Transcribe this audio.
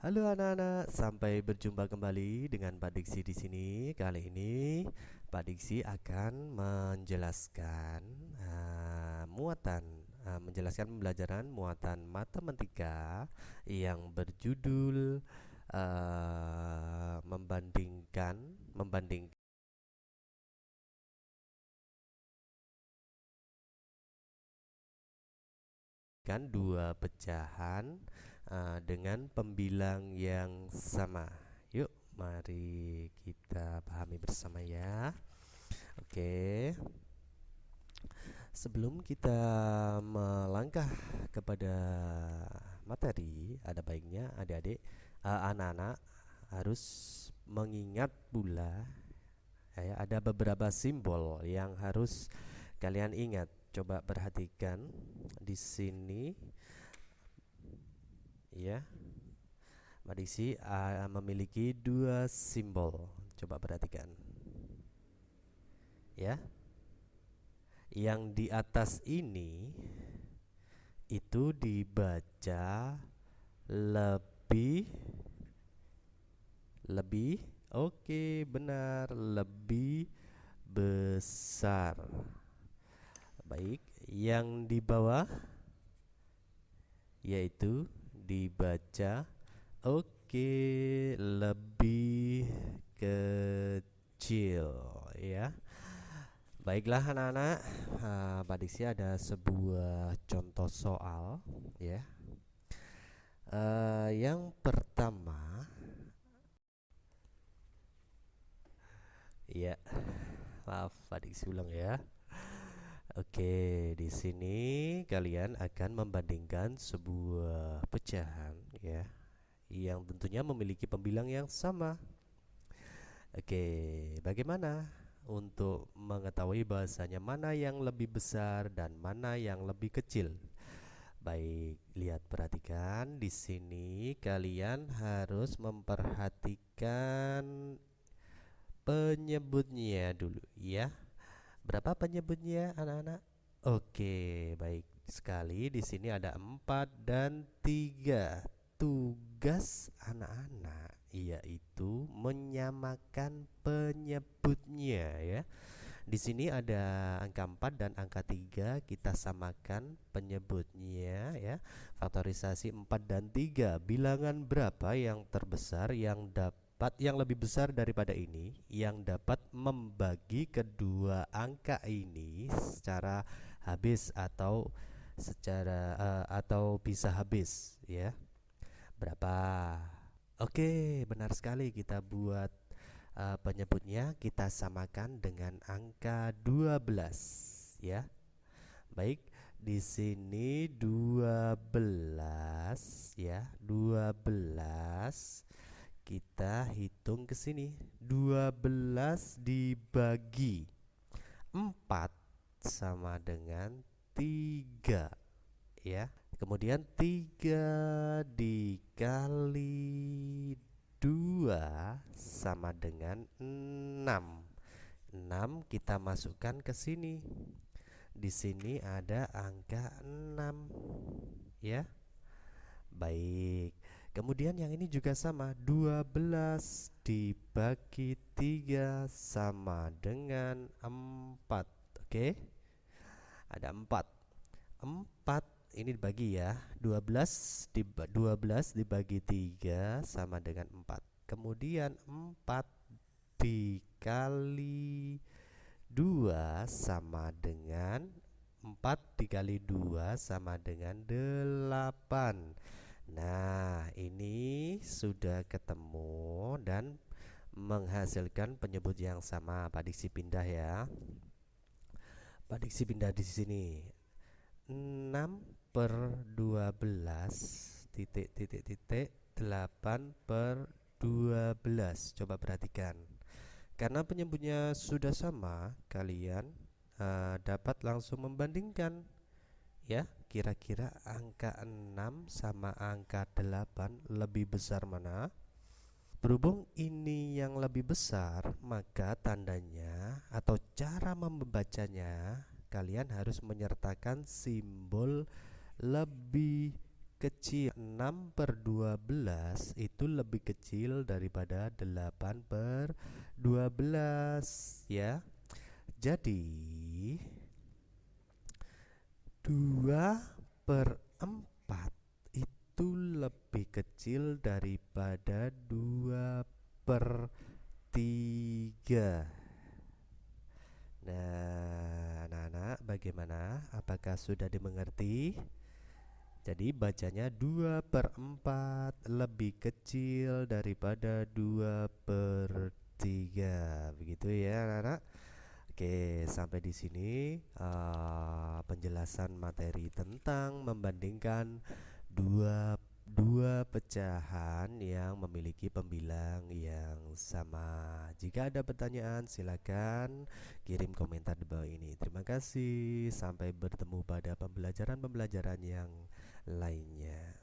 Halo anak-anak, sampai berjumpa kembali dengan Pak Diksi di sini. Kali ini Pak Diksi akan menjelaskan uh, muatan, uh, menjelaskan pembelajaran muatan matematika yang berjudul uh, membandingkan, membandingkan dua pecahan uh, dengan pembilang yang sama. Yuk, mari kita pahami bersama ya. Oke. Sebelum kita melangkah kepada materi, ada baiknya adik-adik, uh, anak-anak harus mengingat pula ya, ada beberapa simbol yang harus kalian ingat coba perhatikan di sini ya Madisi uh, memiliki dua simbol. Coba perhatikan. Ya. Yang di atas ini itu dibaca lebih lebih oke benar lebih besar. Baik, yang di bawah yaitu dibaca oke lebih kecil ya. Baiklah anak-anak, uh, Pak Diksi ada sebuah contoh soal ya. Uh, yang pertama ya, maaf Pak Diksi ulang ya. Oke, di sini kalian akan membandingkan sebuah pecahan ya yang tentunya memiliki pembilang yang sama. Oke, bagaimana untuk mengetahui bahasanya mana yang lebih besar dan mana yang lebih kecil? Baik, lihat perhatikan di sini kalian harus memperhatikan penyebutnya dulu ya. Berapa penyebutnya anak-anak? Oke, baik sekali. Di sini ada empat dan tiga. Tugas anak-anak yaitu menyamakan penyebutnya ya. Di sini ada angka 4 dan angka 3 kita samakan penyebutnya ya. Faktorisasi 4 dan 3. Bilangan berapa yang terbesar yang dapat dapat yang lebih besar daripada ini yang dapat membagi kedua angka ini secara habis atau secara uh, atau bisa habis ya. Berapa? Oke, benar sekali kita buat uh, penyebutnya kita samakan dengan angka 12 ya. Baik, di sini 12 ya, 12 kita hitung ke sini. 12 dibagi 4 sama dengan 3 ya. Kemudian 3 dikali 2 sama dengan 6 6 kita masukkan ke sini. Di sini ada angka 6 ya. Baik Kemudian yang ini juga sama 12 dibagi 3 sama dengan 4 Oke? Ada 4 4 ini dibagi ya 12 di 12 dibagi 3 sama dengan 4 Kemudian 4 dikali 2 sama dengan 4 dikali 2 sama dengan 8 Nah, ini sudah ketemu dan menghasilkan penyebut yang sama. Pak Diksi pindah ya. Pak Diksi pindah di sini. 6 per 12 titik titik titik 8 per 12. Coba perhatikan. Karena penyebutnya sudah sama, kalian uh, dapat langsung membandingkan ya kira-kira angka 6 sama angka 8 lebih besar mana? Berhubung ini yang lebih besar maka tandanya atau cara membacanya kalian harus menyertakan simbol lebih kecil. 6 per 12 itu lebih kecil daripada 8 per 12 ya. Jadi 2 per 4 itu lebih kecil daripada 2 per 3 Nah, anak-anak bagaimana? Apakah sudah dimengerti? Jadi bacanya 2 per 4 lebih kecil daripada 2 per 3 Begitu ya anak-anak Oke sampai di sini uh, penjelasan materi tentang membandingkan dua dua pecahan yang memiliki pembilang yang sama. Jika ada pertanyaan, silakan kirim komentar di bawah ini. Terima kasih. Sampai bertemu pada pembelajaran-pembelajaran yang lainnya.